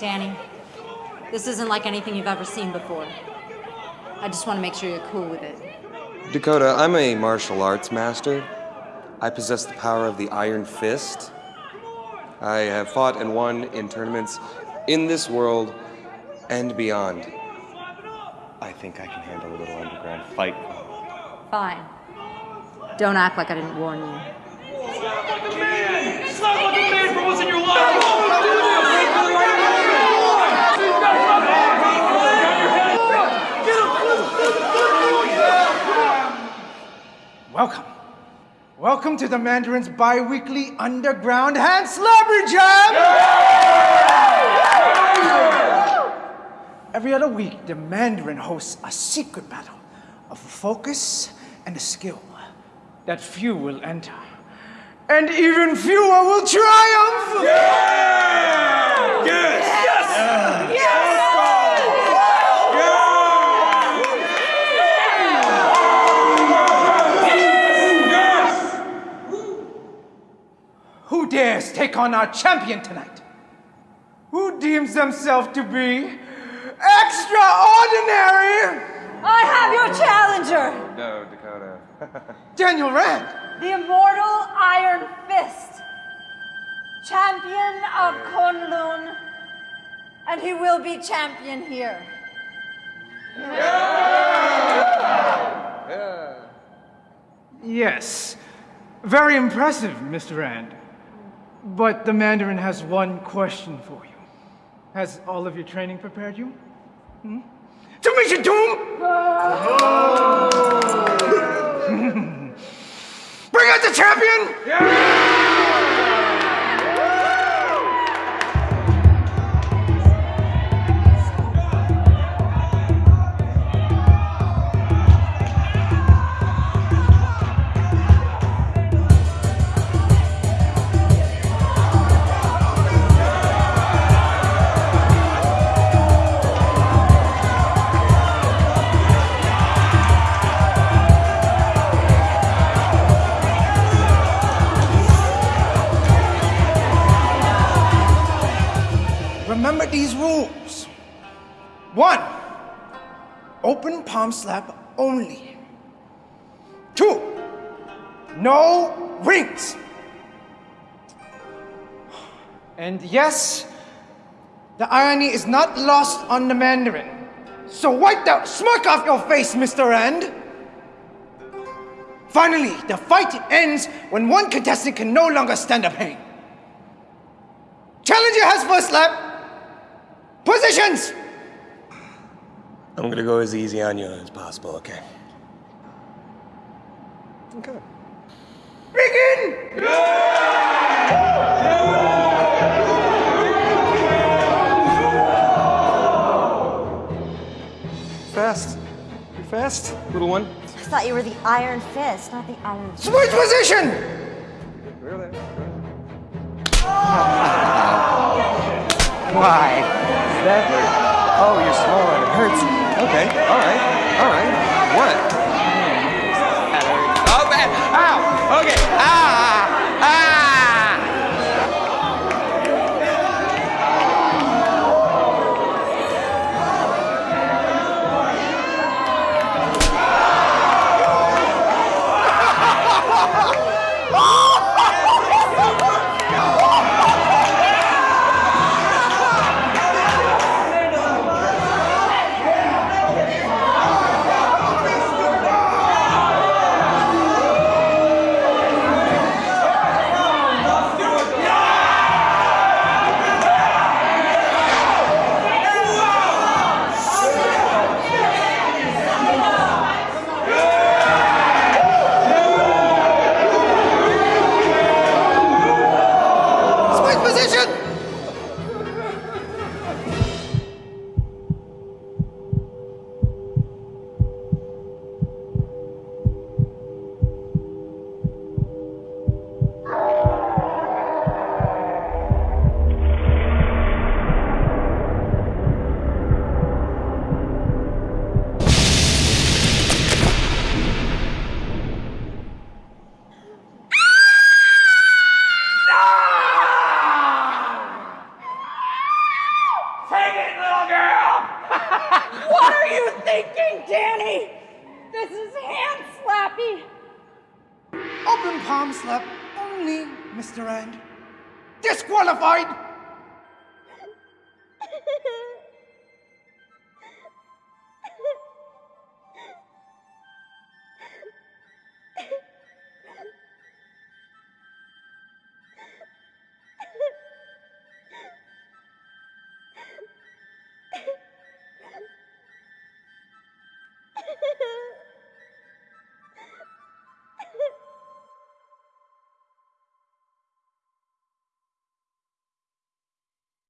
Danny, this isn't like anything you've ever seen before. I just want to make sure you're cool with it. Dakota, I'm a martial arts master. I possess the power of the Iron Fist. I have fought and won in tournaments in this world and beyond. I think I can handle a little underground fight. Fine. Don't act like I didn't warn you. Slap like a man! Slap like a man for once in your life! Welcome. Welcome to the Mandarin's bi-weekly underground hand slabbery jam! Every other week, the Mandarin hosts a secret battle of focus and a skill that few will enter. And even fewer will triumph! Who dares take on our champion tonight? Who deems themselves to be extraordinary? I have your challenger! Oh, no, Dakota. Daniel Rand. The immortal Iron Fist, champion of Kunlun, and he will be champion here. Yes. Very impressive, Mr. Rand. But the Mandarin has one question for you. Has all of your training prepared you? Hmm? To meet your doom! Bring out the champion! Remember these rules. One, open palm slap only. Two, no rings. And yes, the irony is not lost on the Mandarin. So wipe that smirk off your face, Mr. Rand. Finally, the fight ends when one contestant can no longer stand the pain. Challenger has first slap. Positions! I'm gonna go as easy on you as possible, okay? Okay. Begin! Fast. You're fast, little one? I thought you were the Iron Fist, not the Iron. Fist. Switch position! Why? That? Oh, you're small and it hurts. Okay, alright, alright. What? That girl, what are you thinking, Danny? This is hand slappy. Open palm slap only, Mr. Rand. Disqualified!